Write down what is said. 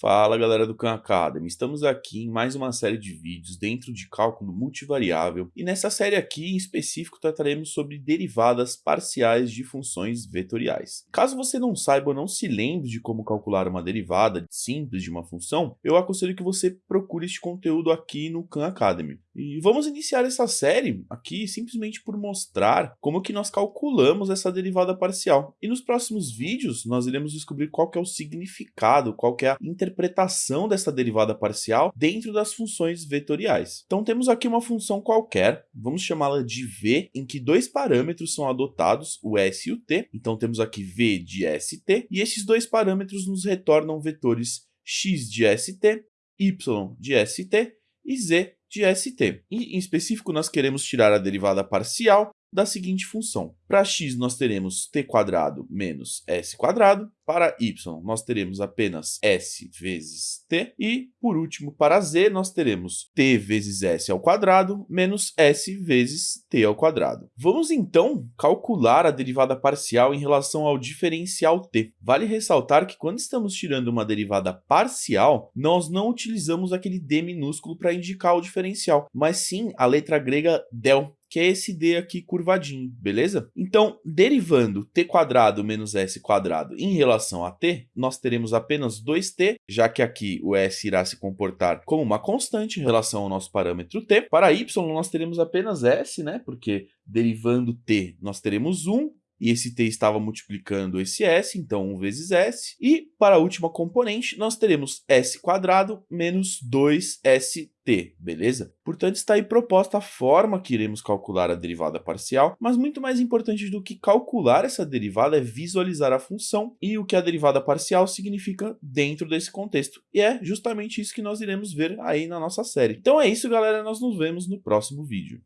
Fala galera do Khan Academy, estamos aqui em mais uma série de vídeos dentro de cálculo multivariável e nessa série aqui em específico trataremos sobre derivadas parciais de funções vetoriais. Caso você não saiba ou não se lembre de como calcular uma derivada simples de uma função, eu aconselho que você procure este conteúdo aqui no Khan Academy. E vamos iniciar essa série aqui simplesmente por mostrar como que nós calculamos essa derivada parcial. E nos próximos vídeos nós iremos descobrir qual é o significado, qual é a interpretação dessa derivada parcial dentro das funções vetoriais. Então temos aqui uma função qualquer, vamos chamá-la de v, em que dois parâmetros são adotados, o s e o t. Então temos aqui v de st, e esses dois parâmetros nos retornam vetores x de st, y de st e z de st. E, em específico, nós queremos tirar a derivada parcial da seguinte função. Para x, nós teremos t quadrado menos s quadrado. Para y, nós teremos apenas s vezes t. E, por último, para z, nós teremos t vezes s ao quadrado menos s vezes t ao quadrado. Vamos, então, calcular a derivada parcial em relação ao diferencial t. Vale ressaltar que quando estamos tirando uma derivada parcial, nós não utilizamos aquele d minúsculo para indicar o diferencial, mas sim a letra grega del, que é esse d aqui curvadinho, beleza? Então, derivando t quadrado menos s quadrado em relação a t, nós teremos apenas 2t, já que aqui o s irá se comportar como uma constante em relação ao nosso parâmetro t. Para y, nós teremos apenas s, né? Porque derivando t, nós teremos 1, e esse t estava multiplicando esse s, então 1 vezes s. E para a última componente, nós teremos s quadrado menos 2st, beleza? Portanto, está aí proposta a forma que iremos calcular a derivada parcial, mas muito mais importante do que calcular essa derivada é visualizar a função e o que a derivada parcial significa dentro desse contexto. E é justamente isso que nós iremos ver aí na nossa série. Então é isso, galera, nós nos vemos no próximo vídeo.